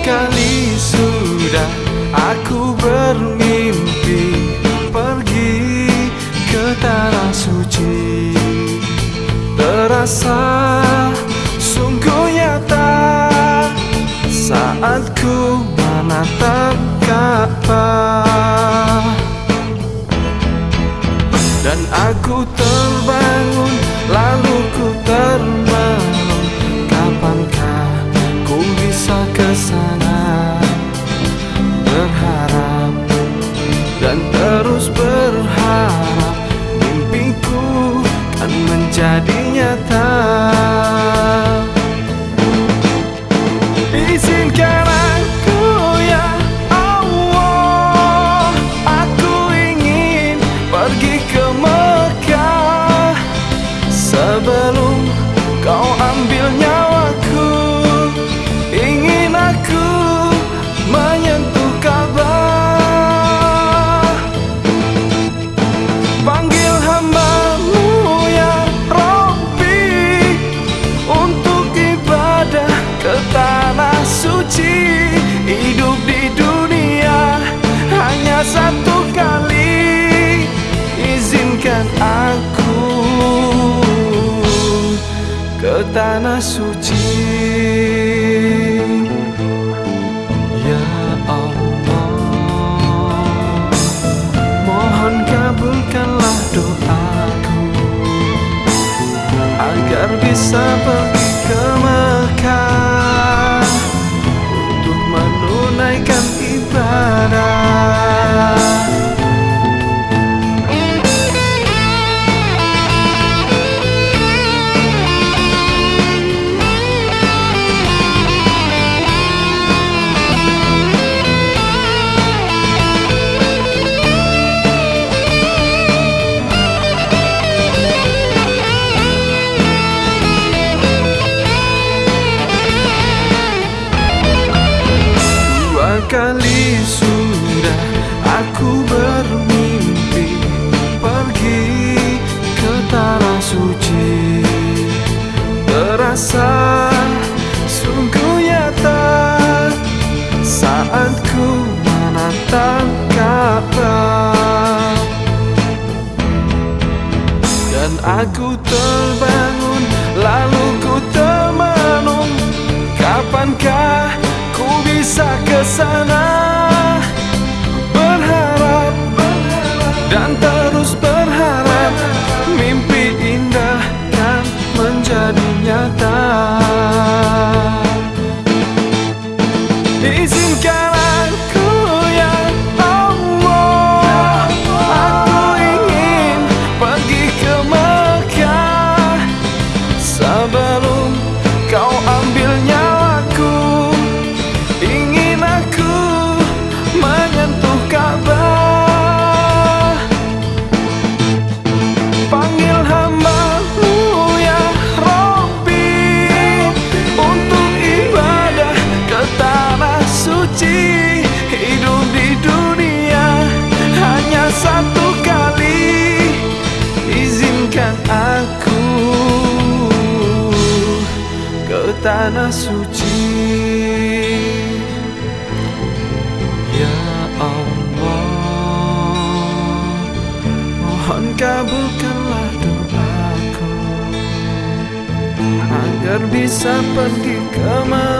kali sudah aku bermimpi pergi ke tanah suci. Terasa sungguh nyata saat ku menatap Ka'bah Dan aku terbangun bisa ke sana Berharap dan terus berharap. Mimpiku kan menjadi nyata. Izinkan aku ya Allah Aku ingin pergi ke Mekah. Sebelum kau ambil tanah suci. Ya Allah Mohon kabulkanlah doaku Agar bisa pergi kali sudah aku bermimpi Pergi ke tanah suci. Terasa sungguh nyata Saat ku menatap Ka'bah Dan aku terbangun tanah suci. Ya Allah Mohon kabulkanlah doaku Agar bisa pergi ke Mekah